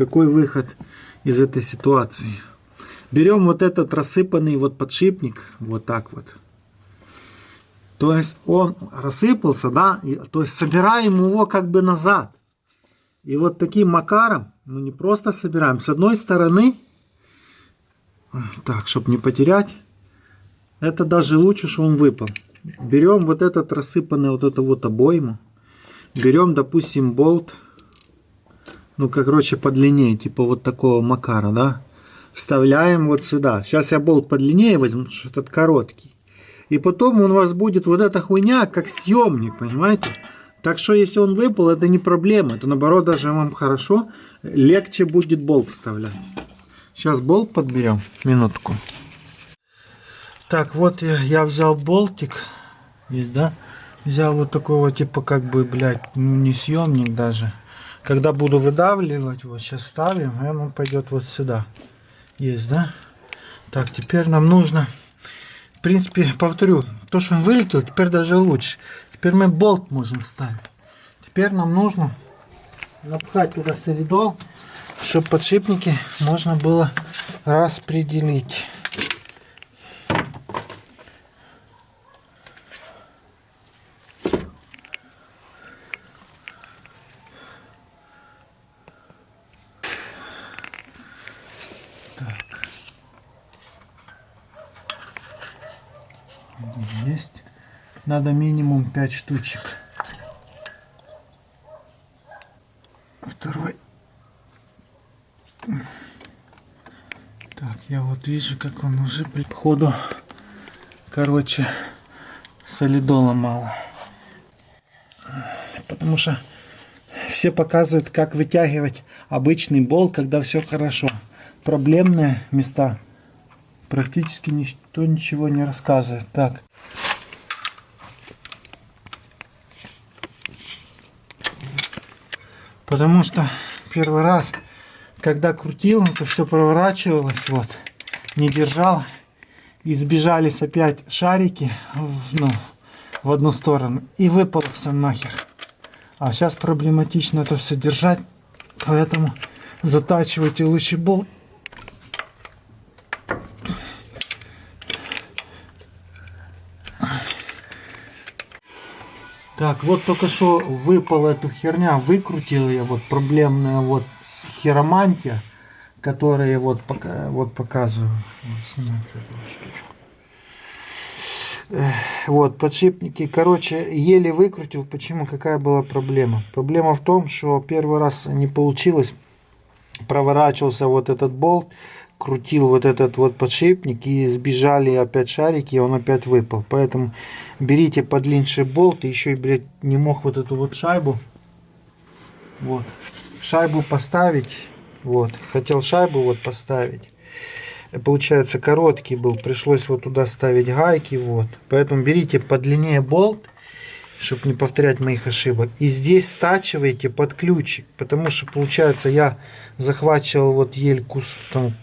какой выход из этой ситуации? Берем вот этот рассыпанный вот подшипник, вот так вот. То есть он рассыпался, да, и, то есть собираем его как бы назад. И вот таким макаром, ну не просто собираем, с одной стороны, так, чтобы не потерять, это даже лучше, что он выпал. Берем вот этот рассыпанный вот это вот обойму, берем, допустим, болт, ну, короче, подлиннее, типа вот такого макара, да, вставляем вот сюда. Сейчас я болт подлиннее возьму, потому что этот короткий. И потом у вас будет вот эта хуйня, как съемник, понимаете? Так что если он выпал, это не проблема. Это наоборот даже вам хорошо. Легче будет болт вставлять. Сейчас болт подберем. Минутку. Так, вот я, я взял болтик. Есть, да? Взял вот такого типа как бы, блядь, ну не съемник даже. Когда буду выдавливать, вот сейчас ставим, и он пойдет вот сюда. Есть, да? Так, теперь нам нужно в принципе, повторю, то, что он вылетел, теперь даже лучше. Теперь мы болт можем ставить. Теперь нам нужно напхать туда солидол, чтобы подшипники можно было распределить. Есть. Надо минимум 5 штучек. Второй. Так, я вот вижу, как он уже при походу, короче, солидола мало. Потому что все показывают, как вытягивать обычный болт, когда все хорошо. Проблемные места практически никто ничего не рассказывает. Так. Потому что первый раз, когда крутил, это все проворачивалось, вот, не держал. И сбежались опять шарики в, ну, в одну сторону. И выпало все нахер. А сейчас проблематично это все держать. Поэтому затачивайте лучше болт Так, вот только что выпала эту херня, выкрутил я, вот проблемная вот хиромантия, которая вот, пока, вот показываю. Вот, подшипники, короче, еле выкрутил. Почему? Какая была проблема? Проблема в том, что первый раз не получилось, проворачивался вот этот болт, крутил вот этот вот подшипник и сбежали опять шарики, и он опять выпал. Поэтому берите подлиннее болт, и еще блядь, не мог вот эту вот шайбу, вот, шайбу поставить, вот, хотел шайбу вот поставить. Получается короткий был, пришлось вот туда ставить гайки, вот. Поэтому берите подлиннее болт, чтобы не повторять моих ошибок. И здесь стачивайте под ключик, потому что получается я захвачивал вот ель кус, там,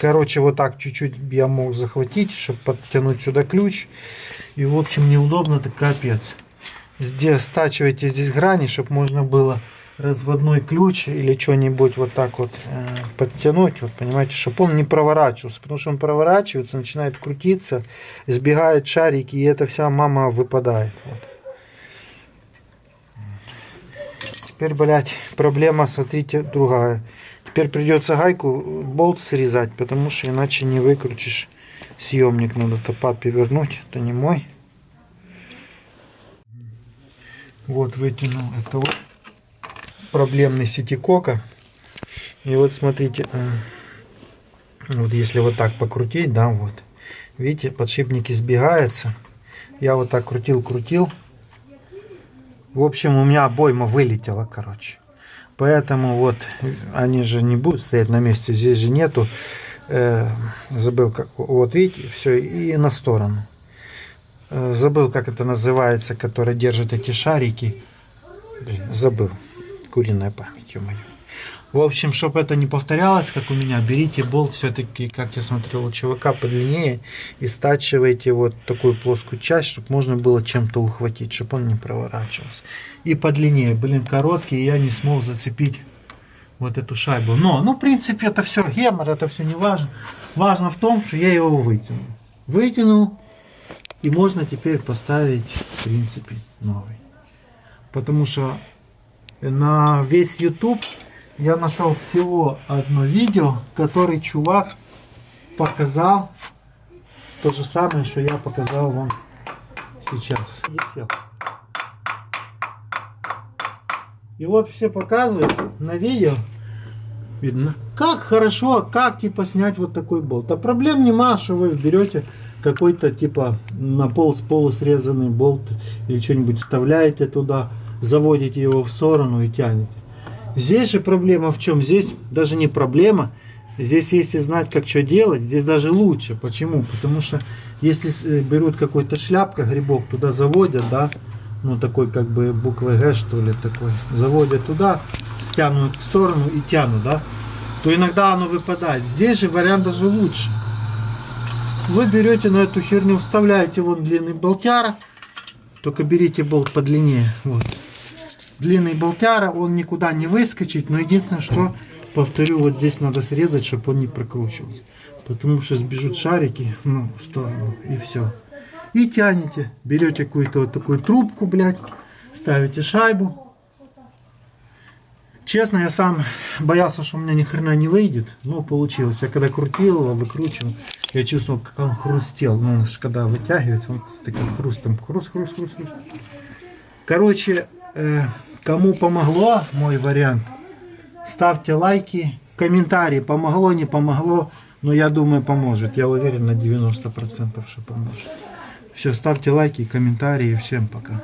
Короче, вот так чуть-чуть я мог захватить, чтобы подтянуть сюда ключ. И, в общем, неудобно, так капец. Здесь стачивайте здесь грани, чтобы можно было разводной ключ или что-нибудь вот так вот э, подтянуть, вот понимаете, чтобы он не проворачивался, потому что он проворачивается, начинает крутиться, сбегают шарики, и эта вся мама выпадает. Вот. Теперь, блядь, проблема, смотрите, другая. Теперь придется гайку, болт срезать, потому что иначе не выкрутишь съемник. Надо то папе вернуть, это не мой. Вот вытянул. Это вот проблемный сетикока. И вот смотрите, э, вот если вот так покрутить, да, вот. Видите, подшипники сбегаются. Я вот так крутил-крутил. В общем, у меня обойма вылетела, короче. Поэтому вот они же не будут стоять на месте. Здесь же нету. Э, забыл как. Вот видите, все и на сторону. Э, забыл как это называется, который держит эти шарики. Блин, забыл. Куриная память, ё-моё. В общем, чтобы это не повторялось, как у меня, берите болт все-таки, как я смотрел у ЧВК, подлиннее и стачивайте вот такую плоскую часть, чтобы можно было чем-то ухватить, чтобы он не проворачивался. И подлиннее, блин, короткий, я не смог зацепить вот эту шайбу. Но, ну, в принципе, это все гемор, это все не важно. Важно в том, что я его вытянул. Вытянул, и можно теперь поставить, в принципе, новый. Потому что на весь YouTube я нашел всего одно видео, который чувак показал то же самое, что я показал вам сейчас. И всё. И вот все показывают на видео, видно, как хорошо, как типа снять вот такой болт. А проблем нема, что вы берете какой-то типа на пол с полу срезанный болт или что-нибудь вставляете туда, заводите его в сторону и тянете. Здесь же проблема в чем? Здесь даже не проблема. Здесь, если знать, как что делать, здесь даже лучше. Почему? Потому что если э, берут какой-то шляпка, грибок, туда заводят, да, ну такой как бы буквой Г, что ли, такой, заводят туда, стянут в сторону и тянут, да, то иногда оно выпадает. Здесь же вариант даже лучше. Вы берете на эту херню, вставляете вон длинный болтяра, только берите болт подлиннее, вот. Длинный болтяра, он никуда не выскочит, но единственное, что, повторю, вот здесь надо срезать, чтобы он не прокручивался. Потому что сбежут шарики, ну, в сторону, и все. И тянете, берете какую-то вот такую трубку, блядь, ставите шайбу. Честно, я сам боялся, что у меня ни хрена не выйдет, но получилось. Я когда крутил его, выкручивал, я чувствовал, как он хрустел. Ну, он ж когда вытягивается, он с таким хрустом, хруст, хруст, хруст, хруст. Короче, э, кому помогло мой вариант, ставьте лайки, комментарии, помогло, не помогло, но я думаю поможет. Я уверен на 90%, что поможет. Все, ставьте лайки, комментарии, всем пока.